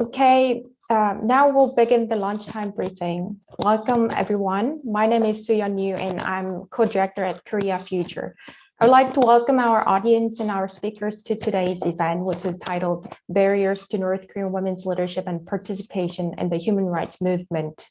Okay, um, now we'll begin the lunchtime briefing. Welcome everyone. My name is Suyeon Yu and I'm co-director at Korea Future. I'd like to welcome our audience and our speakers to today's event, which is titled Barriers to North Korean Women's Leadership and Participation in the Human Rights Movement.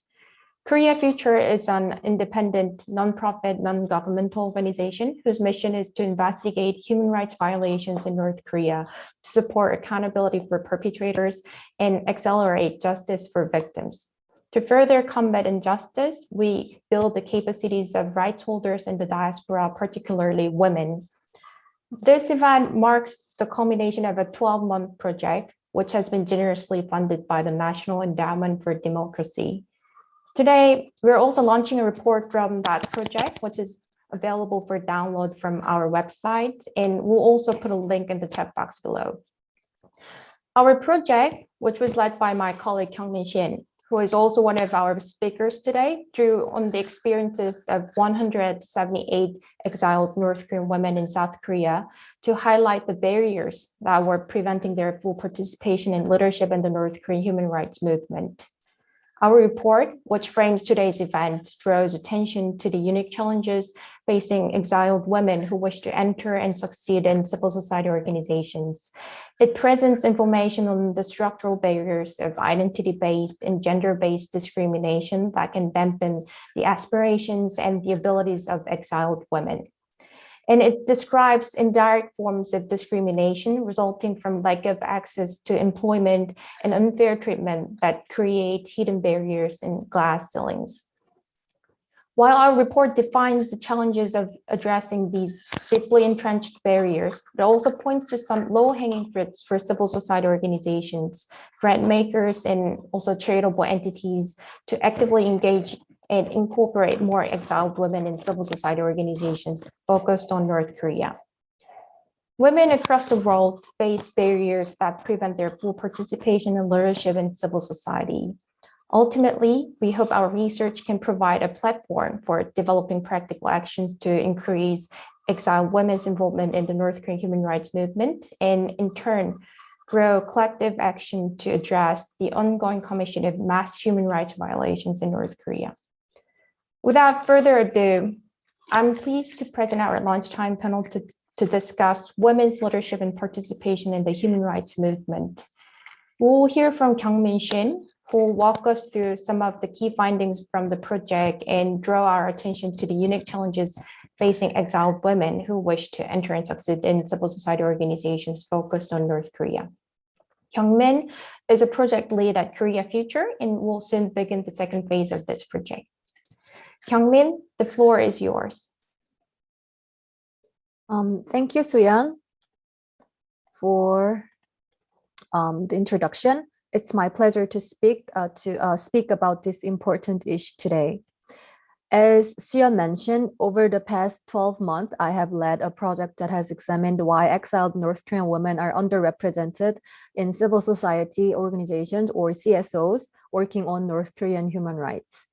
Korea Future is an independent, nonprofit, non-governmental organization whose mission is to investigate human rights violations in North Korea, to support accountability for perpetrators, and accelerate justice for victims. To further combat injustice, we build the capacities of rights holders in the diaspora, particularly women. This event marks the culmination of a 12-month project, which has been generously funded by the National Endowment for Democracy. Today, we're also launching a report from that project, which is available for download from our website, and we'll also put a link in the chat box below. Our project, which was led by my colleague Kyungmin Shin, who is also one of our speakers today, drew on the experiences of 178 exiled North Korean women in South Korea to highlight the barriers that were preventing their full participation in leadership in the North Korean human rights movement. Our report, which frames today's event, draws attention to the unique challenges facing exiled women who wish to enter and succeed in civil society organizations. It presents information on the structural barriers of identity-based and gender-based discrimination that can dampen the aspirations and the abilities of exiled women and it describes indirect forms of discrimination resulting from lack of access to employment and unfair treatment that create hidden barriers and glass ceilings. While our report defines the challenges of addressing these deeply entrenched barriers, it also points to some low-hanging fruits for civil society organizations, grant makers, and also charitable entities to actively engage and incorporate more exiled women in civil society organizations focused on North Korea. Women across the world face barriers that prevent their full participation and leadership in civil society. Ultimately, we hope our research can provide a platform for developing practical actions to increase exiled women's involvement in the North Korean human rights movement and in turn grow collective action to address the ongoing commission of mass human rights violations in North Korea. Without further ado, I'm pleased to present our lunchtime panel to, to discuss women's leadership and participation in the human rights movement. We'll hear from Kyungmin Shin, who will walk us through some of the key findings from the project and draw our attention to the unique challenges facing exiled women who wish to enter and succeed in civil society organizations focused on North Korea. Kyungmin is a project lead at Korea Future and will soon begin the second phase of this project. Kyungmin, the floor is yours. Um, thank you, Suyeon, for um, the introduction. It's my pleasure to speak uh, to uh, speak about this important issue today. As Suyeon mentioned, over the past 12 months, I have led a project that has examined why exiled North Korean women are underrepresented in civil society organizations or CSOs working on North Korean human rights.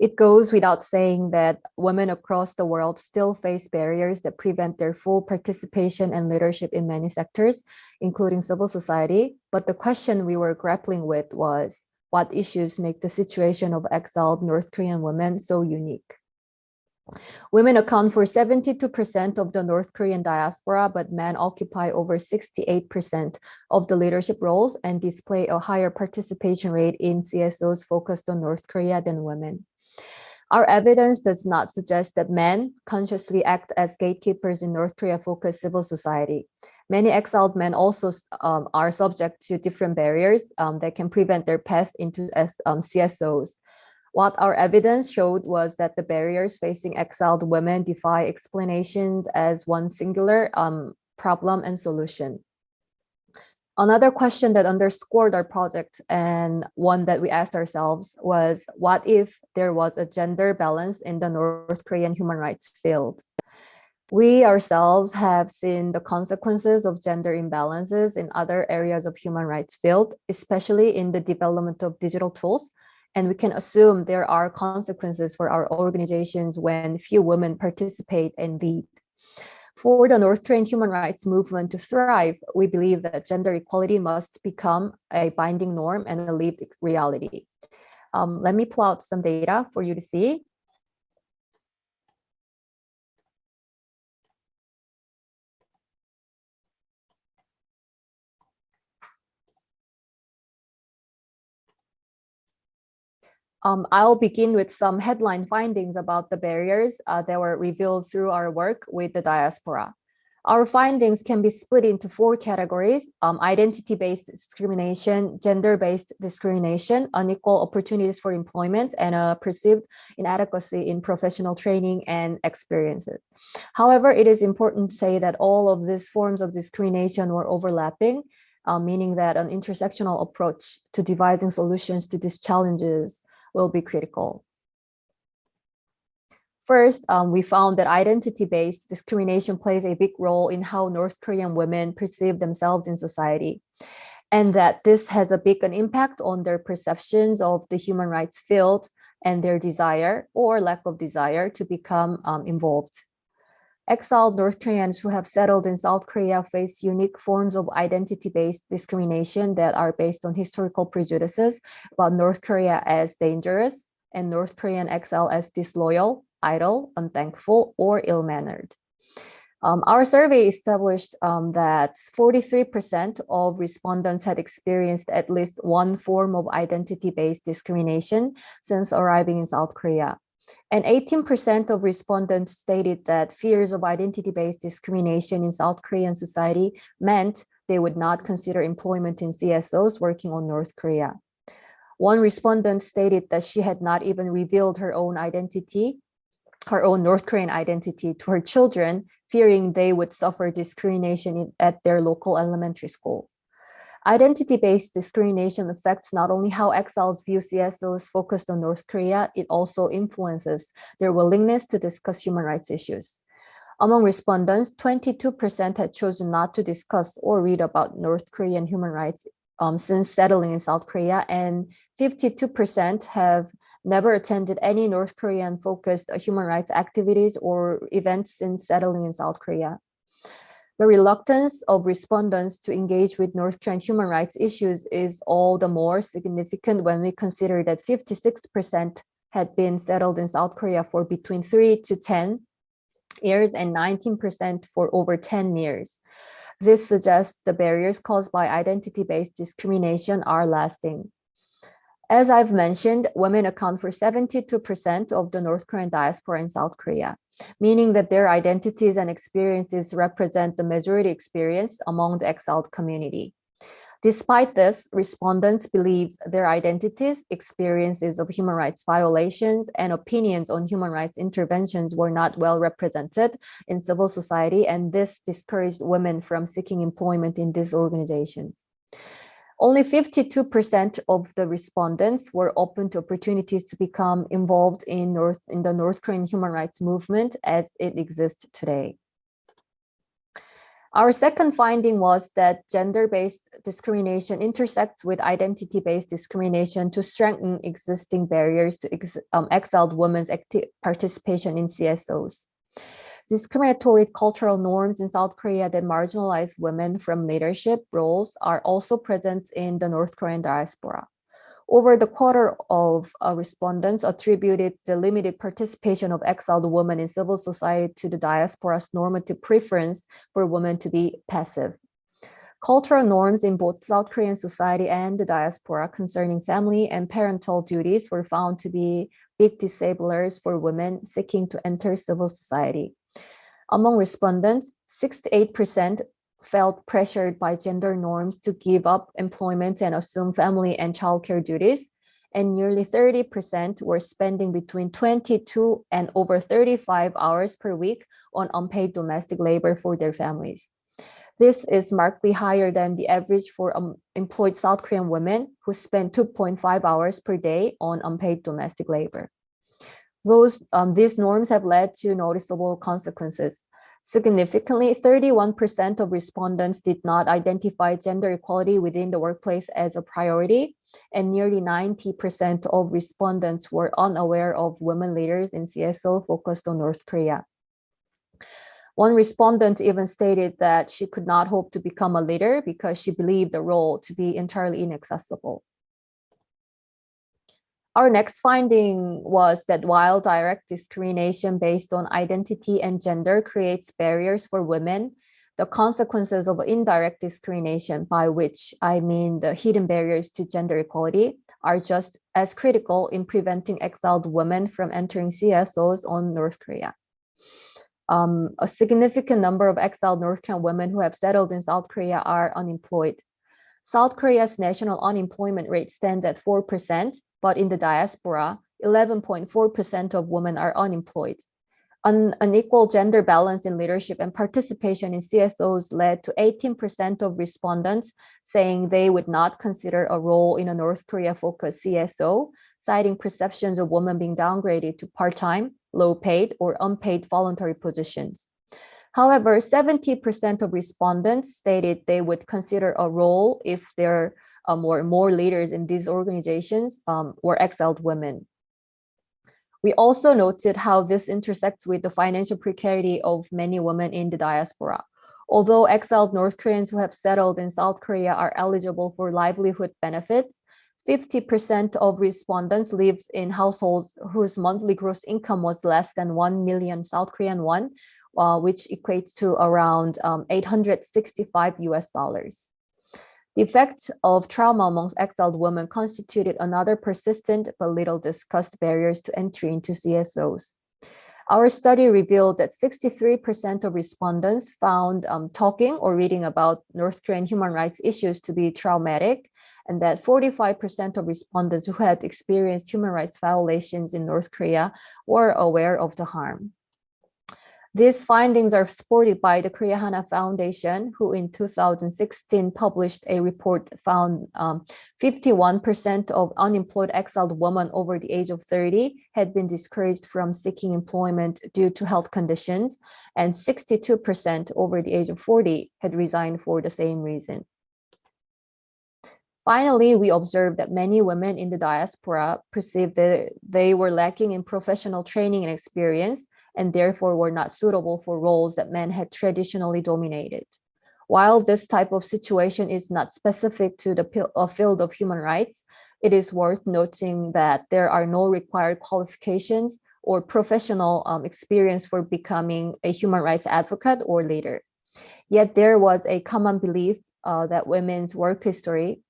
It goes without saying that women across the world still face barriers that prevent their full participation and leadership in many sectors, including civil society. But the question we were grappling with was, what issues make the situation of exiled North Korean women so unique? Women account for 72% of the North Korean diaspora, but men occupy over 68% of the leadership roles and display a higher participation rate in CSOs focused on North Korea than women. Our evidence does not suggest that men consciously act as gatekeepers in North Korea-focused civil society. Many exiled men also um, are subject to different barriers um, that can prevent their path into um, CSOs. What our evidence showed was that the barriers facing exiled women defy explanations as one singular um, problem and solution. Another question that underscored our project and one that we asked ourselves was, what if there was a gender balance in the North Korean human rights field? We ourselves have seen the consequences of gender imbalances in other areas of human rights field, especially in the development of digital tools. And we can assume there are consequences for our organizations when few women participate and lead. For the North Korean human rights movement to thrive, we believe that gender equality must become a binding norm and a lived reality. Um, let me pull out some data for you to see. Um, I'll begin with some headline findings about the barriers uh, that were revealed through our work with the diaspora. Our findings can be split into four categories, um, identity-based discrimination, gender-based discrimination, unequal opportunities for employment, and a perceived inadequacy in professional training and experiences. However, it is important to say that all of these forms of discrimination were overlapping, uh, meaning that an intersectional approach to devising solutions to these challenges will be critical. First, um, we found that identity-based discrimination plays a big role in how North Korean women perceive themselves in society, and that this has a big an impact on their perceptions of the human rights field and their desire or lack of desire to become um, involved. Exiled North Koreans who have settled in South Korea face unique forms of identity-based discrimination that are based on historical prejudices about North Korea as dangerous and North Korean exile as disloyal, idle, unthankful, or ill-mannered. Um, our survey established um, that 43% of respondents had experienced at least one form of identity-based discrimination since arriving in South Korea. And 18% of respondents stated that fears of identity-based discrimination in South Korean society meant they would not consider employment in CSOs working on North Korea. One respondent stated that she had not even revealed her own identity, her own North Korean identity to her children, fearing they would suffer discrimination at their local elementary school. Identity-based discrimination affects not only how exiles view CSOs focused on North Korea, it also influences their willingness to discuss human rights issues. Among respondents, 22% had chosen not to discuss or read about North Korean human rights um, since settling in South Korea, and 52% have never attended any North Korean focused human rights activities or events since settling in South Korea. The reluctance of respondents to engage with North Korean human rights issues is all the more significant when we consider that 56% had been settled in South Korea for between 3 to 10 years and 19% for over 10 years. This suggests the barriers caused by identity-based discrimination are lasting. As I've mentioned, women account for 72% of the North Korean diaspora in South Korea meaning that their identities and experiences represent the majority experience among the exiled community. Despite this, respondents believe their identities, experiences of human rights violations, and opinions on human rights interventions were not well represented in civil society, and this discouraged women from seeking employment in these organizations. Only 52% of the respondents were open to opportunities to become involved in, North, in the North Korean human rights movement as it exists today. Our second finding was that gender-based discrimination intersects with identity-based discrimination to strengthen existing barriers to ex um, exiled women's participation in CSOs discriminatory cultural norms in South Korea that marginalize women from leadership roles are also present in the North Korean diaspora. Over the quarter of uh, respondents attributed the limited participation of exiled women in civil society to the diaspora's normative preference for women to be passive. Cultural norms in both South Korean society and the diaspora concerning family and parental duties were found to be big disablers for women seeking to enter civil society. Among respondents, 68% felt pressured by gender norms to give up employment and assume family and childcare duties, and nearly 30% were spending between 22 and over 35 hours per week on unpaid domestic labor for their families. This is markedly higher than the average for um, employed South Korean women who spend 2.5 hours per day on unpaid domestic labor. Those, um, these norms have led to noticeable consequences. Significantly, 31% of respondents did not identify gender equality within the workplace as a priority, and nearly 90% of respondents were unaware of women leaders in CSO focused on North Korea. One respondent even stated that she could not hope to become a leader because she believed the role to be entirely inaccessible. Our next finding was that while direct discrimination based on identity and gender creates barriers for women, the consequences of indirect discrimination, by which I mean the hidden barriers to gender equality, are just as critical in preventing exiled women from entering CSOs on North Korea. Um, a significant number of exiled North Korean women who have settled in South Korea are unemployed. South Korea's national unemployment rate stands at 4%, but in the diaspora, 11.4% of women are unemployed. An unequal gender balance in leadership and participation in CSOs led to 18% of respondents saying they would not consider a role in a North Korea-focused CSO, citing perceptions of women being downgraded to part-time, low-paid, or unpaid voluntary positions. However, 70% of respondents stated they would consider a role if there are more, more leaders in these organizations um, were exiled women. We also noted how this intersects with the financial precarity of many women in the diaspora. Although exiled North Koreans who have settled in South Korea are eligible for livelihood benefits, 50% of respondents lived in households whose monthly gross income was less than 1 million South Korean won, uh, which equates to around um, 865 US dollars. The effect of trauma amongst exiled women constituted another persistent but little discussed barriers to entry into CSOs. Our study revealed that 63% of respondents found um, talking or reading about North Korean human rights issues to be traumatic, and that 45% of respondents who had experienced human rights violations in North Korea were aware of the harm. These findings are supported by the Korea Hana Foundation, who in 2016 published a report found 51% um, of unemployed exiled women over the age of 30 had been discouraged from seeking employment due to health conditions, and 62% over the age of 40 had resigned for the same reason. Finally, we observed that many women in the diaspora perceived that they were lacking in professional training and experience, and therefore were not suitable for roles that men had traditionally dominated. While this type of situation is not specific to the uh, field of human rights, it is worth noting that there are no required qualifications or professional um, experience for becoming a human rights advocate or leader. Yet there was a common belief uh, that women's work history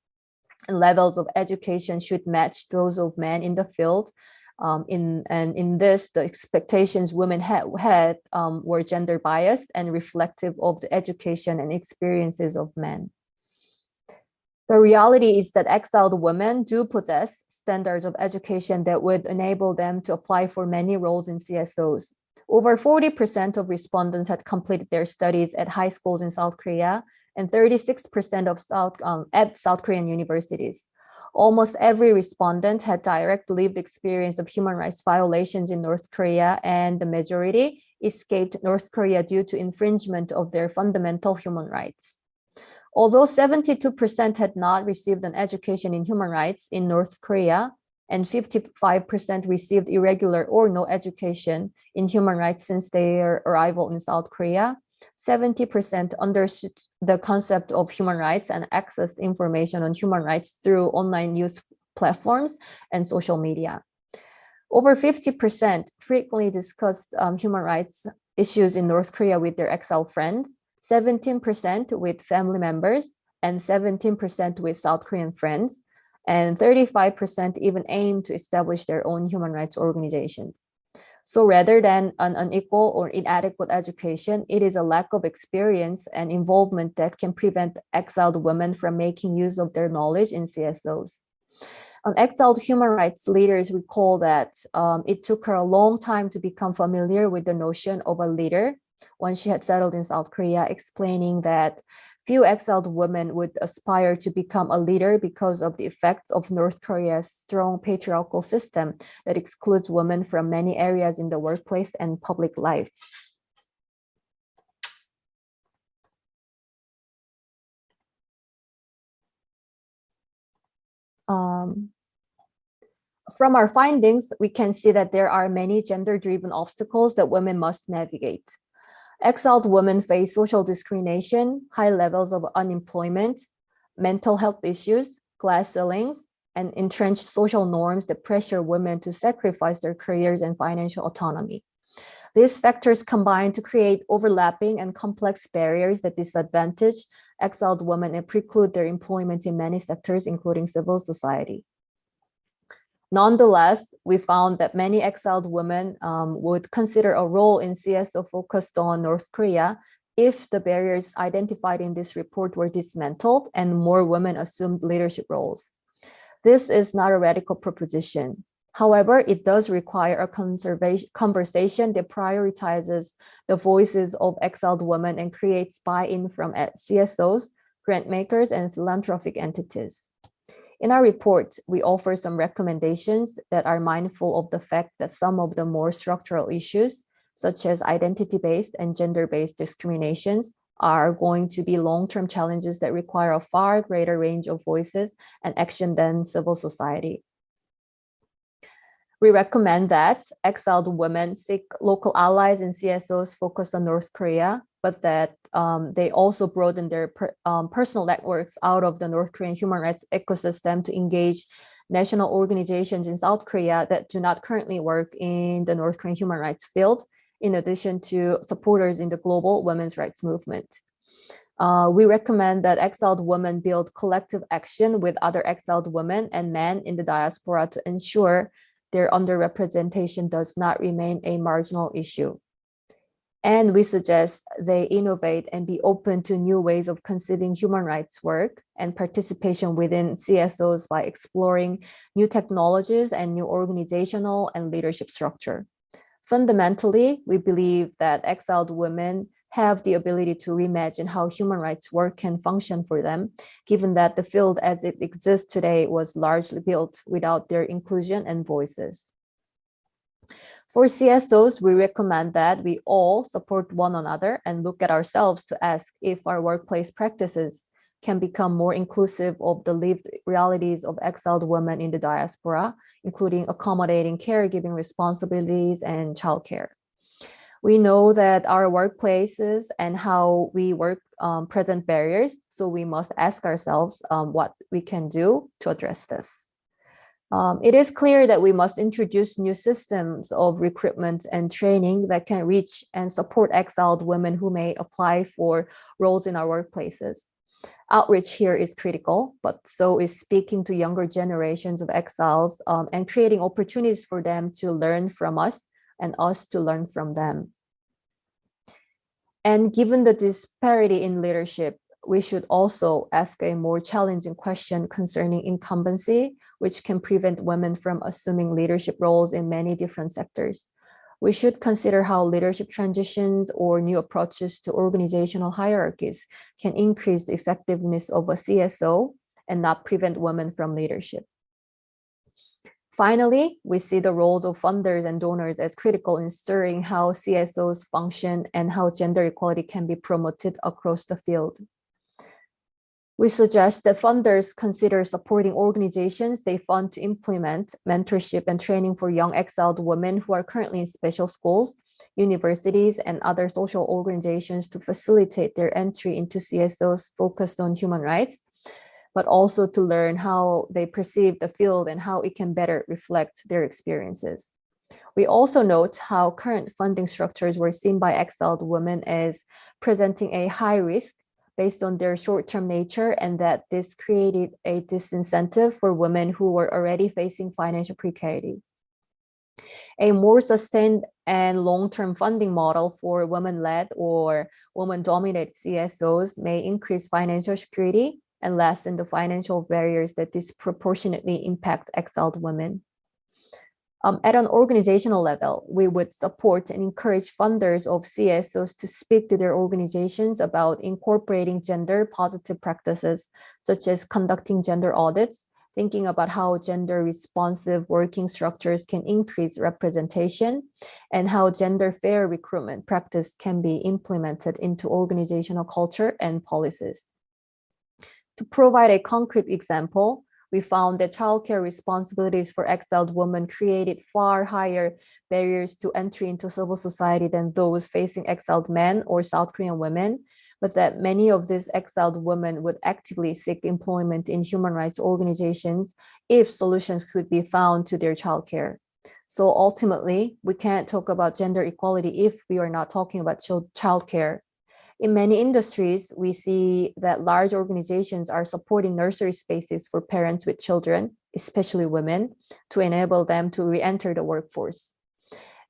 and levels of education should match those of men in the field um, in and in this, the expectations women had, had um, were gender biased and reflective of the education and experiences of men. The reality is that exiled women do possess standards of education that would enable them to apply for many roles in CSOs. Over 40% of respondents had completed their studies at high schools in South Korea and 36% of South um, at South Korean universities. Almost every respondent had direct lived experience of human rights violations in North Korea, and the majority escaped North Korea due to infringement of their fundamental human rights. Although 72% had not received an education in human rights in North Korea, and 55% received irregular or no education in human rights since their arrival in South Korea, 70% understood the concept of human rights and accessed information on human rights through online news platforms and social media. Over 50% frequently discussed um, human rights issues in North Korea with their exile friends, 17% with family members, and 17% with South Korean friends, and 35% even aim to establish their own human rights organizations. So rather than an unequal or inadequate education, it is a lack of experience and involvement that can prevent exiled women from making use of their knowledge in CSOs. An exiled human rights leaders recall that um, it took her a long time to become familiar with the notion of a leader when she had settled in South Korea, explaining that Few exiled women would aspire to become a leader because of the effects of North Korea's strong patriarchal system that excludes women from many areas in the workplace and public life. Um, from our findings, we can see that there are many gender-driven obstacles that women must navigate. Exiled women face social discrimination, high levels of unemployment, mental health issues, glass ceilings, and entrenched social norms that pressure women to sacrifice their careers and financial autonomy. These factors combine to create overlapping and complex barriers that disadvantage exiled women and preclude their employment in many sectors, including civil society. Nonetheless, we found that many exiled women um, would consider a role in CSO focused on North Korea if the barriers identified in this report were dismantled and more women assumed leadership roles. This is not a radical proposition. However, it does require a conversation that prioritizes the voices of exiled women and creates buy-in from CSOs, grant makers, and philanthropic entities. In our report, we offer some recommendations that are mindful of the fact that some of the more structural issues, such as identity-based and gender-based discriminations, are going to be long-term challenges that require a far greater range of voices and action than civil society. We recommend that exiled women seek local allies and CSOs focus on North Korea, but that um, they also broaden their per, um, personal networks out of the North Korean human rights ecosystem to engage national organizations in South Korea that do not currently work in the North Korean human rights field, in addition to supporters in the global women's rights movement. Uh, we recommend that exiled women build collective action with other exiled women and men in the diaspora to ensure their underrepresentation does not remain a marginal issue. And we suggest they innovate and be open to new ways of conceiving human rights work and participation within CSOs by exploring new technologies and new organizational and leadership structure. Fundamentally, we believe that exiled women have the ability to reimagine how human rights work can function for them, given that the field as it exists today was largely built without their inclusion and voices. For CSOs, we recommend that we all support one another and look at ourselves to ask if our workplace practices can become more inclusive of the lived realities of exiled women in the diaspora, including accommodating caregiving responsibilities and childcare we know that our workplaces and how we work um, present barriers. So we must ask ourselves um, what we can do to address this. Um, it is clear that we must introduce new systems of recruitment and training that can reach and support exiled women who may apply for roles in our workplaces. Outreach here is critical, but so is speaking to younger generations of exiles um, and creating opportunities for them to learn from us and us to learn from them. And given the disparity in leadership, we should also ask a more challenging question concerning incumbency, which can prevent women from assuming leadership roles in many different sectors. We should consider how leadership transitions or new approaches to organizational hierarchies can increase the effectiveness of a CSO and not prevent women from leadership. Finally, we see the roles of funders and donors as critical in stirring how CSOs function and how gender equality can be promoted across the field. We suggest that funders consider supporting organizations they fund to implement mentorship and training for young exiled women who are currently in special schools, universities, and other social organizations to facilitate their entry into CSOs focused on human rights but also to learn how they perceive the field and how it can better reflect their experiences. We also note how current funding structures were seen by exiled women as presenting a high risk based on their short-term nature and that this created a disincentive for women who were already facing financial precarity. A more sustained and long-term funding model for women-led or woman-dominated CSOs may increase financial security and lessen the financial barriers that disproportionately impact exiled women. Um, at an organizational level, we would support and encourage funders of CSOs to speak to their organizations about incorporating gender positive practices, such as conducting gender audits, thinking about how gender responsive working structures can increase representation, and how gender fair recruitment practice can be implemented into organizational culture and policies. To provide a concrete example, we found that childcare responsibilities for exiled women created far higher barriers to entry into civil society than those facing exiled men or South Korean women, but that many of these exiled women would actively seek employment in human rights organizations if solutions could be found to their childcare. So ultimately, we can't talk about gender equality if we are not talking about child childcare. In many industries, we see that large organizations are supporting nursery spaces for parents with children, especially women, to enable them to re-enter the workforce.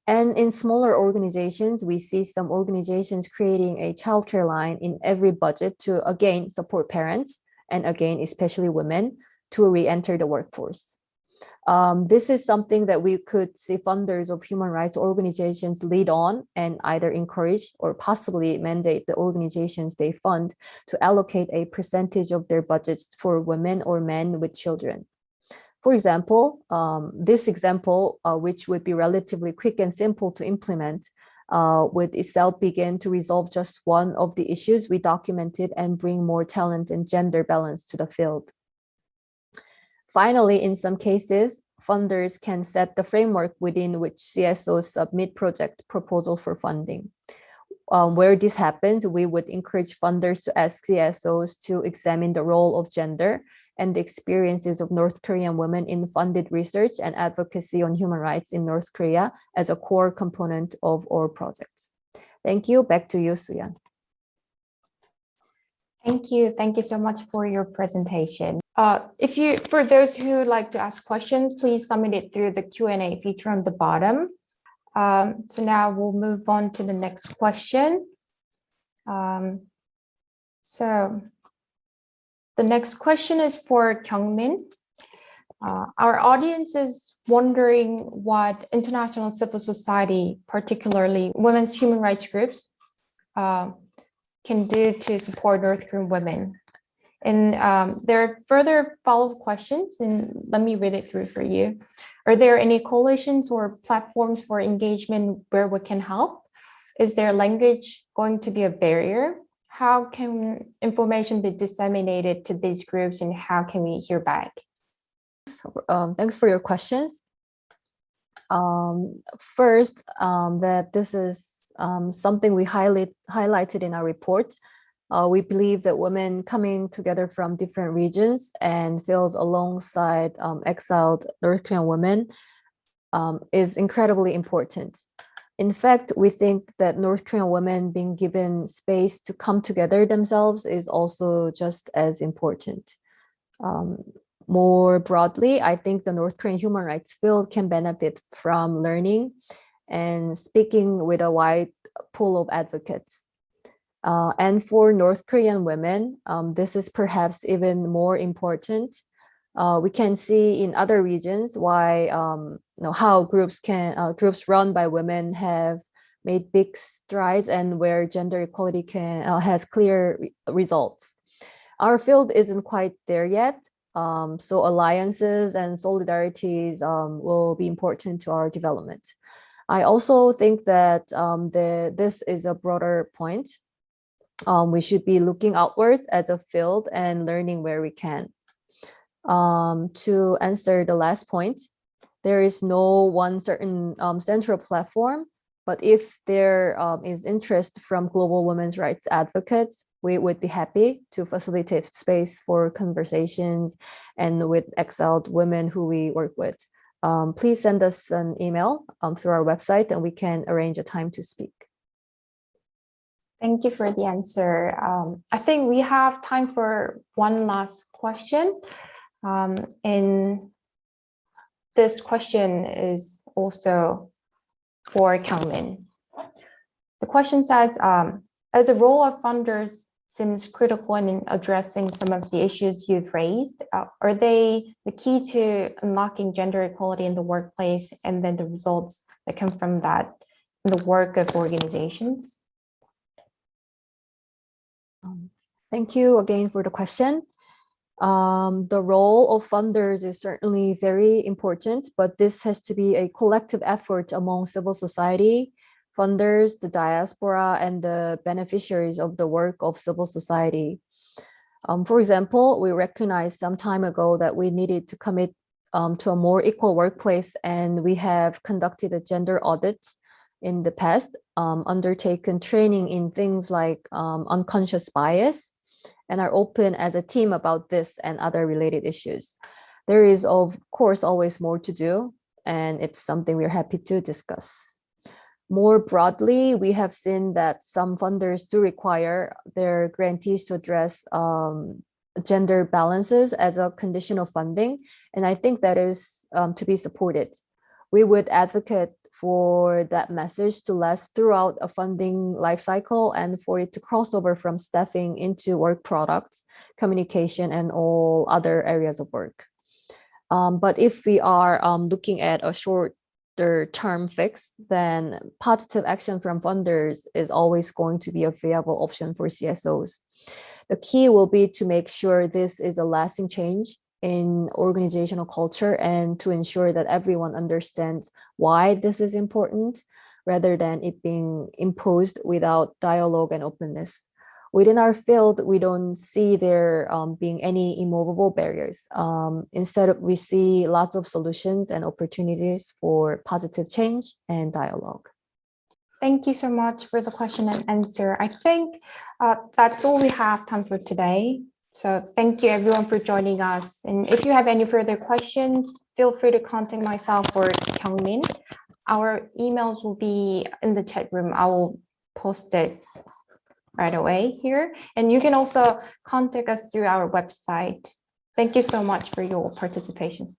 And in smaller organizations, we see some organizations creating a childcare line in every budget to again support parents and again, especially women to re-enter the workforce. Um, this is something that we could see funders of human rights organizations lead on and either encourage or possibly mandate the organizations they fund to allocate a percentage of their budgets for women or men with children. For example, um, this example, uh, which would be relatively quick and simple to implement, uh, would itself begin to resolve just one of the issues we documented and bring more talent and gender balance to the field. Finally, in some cases, funders can set the framework within which CSOs submit project proposal for funding. Um, where this happens, we would encourage funders to ask CSOs to examine the role of gender and the experiences of North Korean women in funded research and advocacy on human rights in North Korea as a core component of our projects. Thank you. Back to you, Suyeon. Thank you. Thank you so much for your presentation. Uh, if you, for those who like to ask questions, please submit it through the Q&A feature on the bottom. Um, so now we'll move on to the next question. Um, so the next question is for Kyungmin. Uh, our audience is wondering what international civil society, particularly women's human rights groups, uh, can do to support North Korean women. And um, there are further follow-up questions, and let me read it through for you. Are there any coalitions or platforms for engagement where we can help? Is their language going to be a barrier? How can information be disseminated to these groups and how can we hear back? Um, thanks for your questions. Um, first, um, that this is um, something we highlight, highlighted in our report. Uh, we believe that women coming together from different regions and feels alongside um, exiled North Korean women um, is incredibly important. In fact, we think that North Korean women being given space to come together themselves is also just as important. Um, more broadly, I think the North Korean human rights field can benefit from learning and speaking with a wide pool of advocates. Uh, and for North Korean women, um, this is perhaps even more important. Uh, we can see in other regions why um, you know, how groups can uh, groups run by women have made big strides and where gender equality can uh, has clear re results. Our field isn't quite there yet, um, so alliances and solidarities um, will be important to our development. I also think that um, the, this is a broader point. Um, we should be looking outwards as a field and learning where we can. Um, to answer the last point, there is no one certain um, central platform, but if there um, is interest from global women's rights advocates, we would be happy to facilitate space for conversations and with exiled women who we work with um, please send us an email um, through our website and we can arrange a time to speak. Thank you for the answer. Um, I think we have time for one last question. Um, and this question is also for Kyungmin. The question says, um, as a role of funders seems critical in addressing some of the issues you've raised. Uh, are they the key to unlocking gender equality in the workplace and then the results that come from that in the work of organizations? Um, thank you again for the question. Um, the role of funders is certainly very important, but this has to be a collective effort among civil society, funders, the diaspora, and the beneficiaries of the work of civil society. Um, for example, we recognized some time ago that we needed to commit um, to a more equal workplace, and we have conducted a gender audit in the past, um, undertaken training in things like um, unconscious bias, and are open as a team about this and other related issues. There is, of course, always more to do, and it's something we're happy to discuss. More broadly, we have seen that some funders do require their grantees to address um, gender balances as a condition of funding, and I think that is um, to be supported. We would advocate for that message to last throughout a funding life cycle and for it to cross over from staffing into work products, communication, and all other areas of work. Um, but if we are um, looking at a shorter term fix, then positive action from funders is always going to be a viable option for CSOs. The key will be to make sure this is a lasting change in organizational culture and to ensure that everyone understands why this is important rather than it being imposed without dialogue and openness. Within our field, we don't see there um, being any immovable barriers. Um, instead, we see lots of solutions and opportunities for positive change and dialogue. Thank you so much for the question and answer. I think uh, that's all we have time for today. So thank you everyone for joining us. And if you have any further questions, feel free to contact myself or Kyungmin. Our emails will be in the chat room. I will post it right away here. And you can also contact us through our website. Thank you so much for your participation.